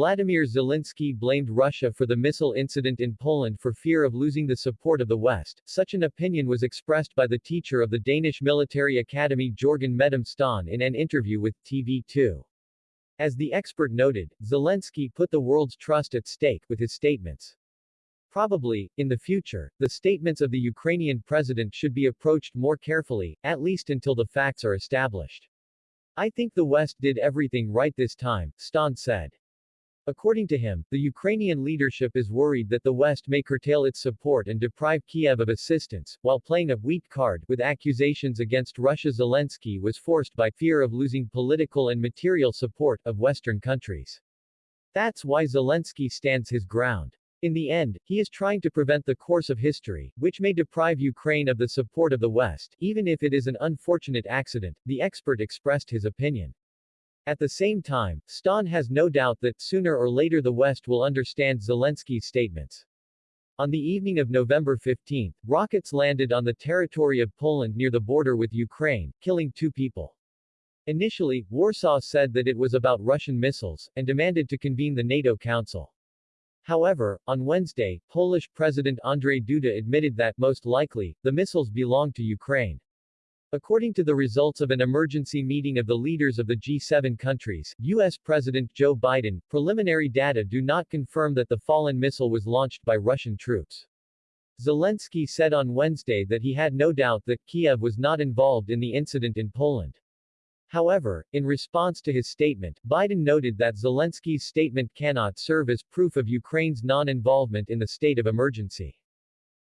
Vladimir Zelensky blamed Russia for the missile incident in Poland for fear of losing the support of the West. Such an opinion was expressed by the teacher of the Danish military academy Jorgen Medom Stan in an interview with TV2. As the expert noted, Zelensky put the world's trust at stake with his statements. Probably, in the future, the statements of the Ukrainian president should be approached more carefully, at least until the facts are established. I think the West did everything right this time, Stan said. According to him, the Ukrainian leadership is worried that the West may curtail its support and deprive Kiev of assistance, while playing a weak card with accusations against Russia Zelensky was forced by fear of losing political and material support of Western countries. That's why Zelensky stands his ground. In the end, he is trying to prevent the course of history, which may deprive Ukraine of the support of the West, even if it is an unfortunate accident, the expert expressed his opinion. At the same time, Stan has no doubt that, sooner or later the West will understand Zelensky's statements. On the evening of November 15, rockets landed on the territory of Poland near the border with Ukraine, killing two people. Initially, Warsaw said that it was about Russian missiles, and demanded to convene the NATO Council. However, on Wednesday, Polish President Andrzej Duda admitted that, most likely, the missiles belonged to Ukraine. According to the results of an emergency meeting of the leaders of the G7 countries, U.S. President Joe Biden, preliminary data do not confirm that the fallen missile was launched by Russian troops. Zelensky said on Wednesday that he had no doubt that Kiev was not involved in the incident in Poland. However, in response to his statement, Biden noted that Zelensky's statement cannot serve as proof of Ukraine's non-involvement in the state of emergency.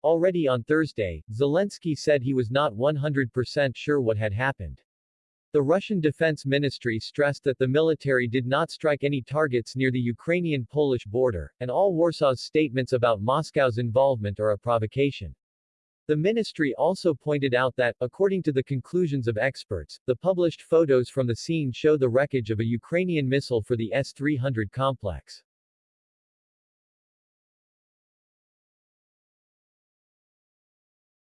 Already on Thursday, Zelensky said he was not 100% sure what had happened. The Russian Defense Ministry stressed that the military did not strike any targets near the Ukrainian-Polish border, and all Warsaw's statements about Moscow's involvement are a provocation. The ministry also pointed out that, according to the conclusions of experts, the published photos from the scene show the wreckage of a Ukrainian missile for the S-300 complex.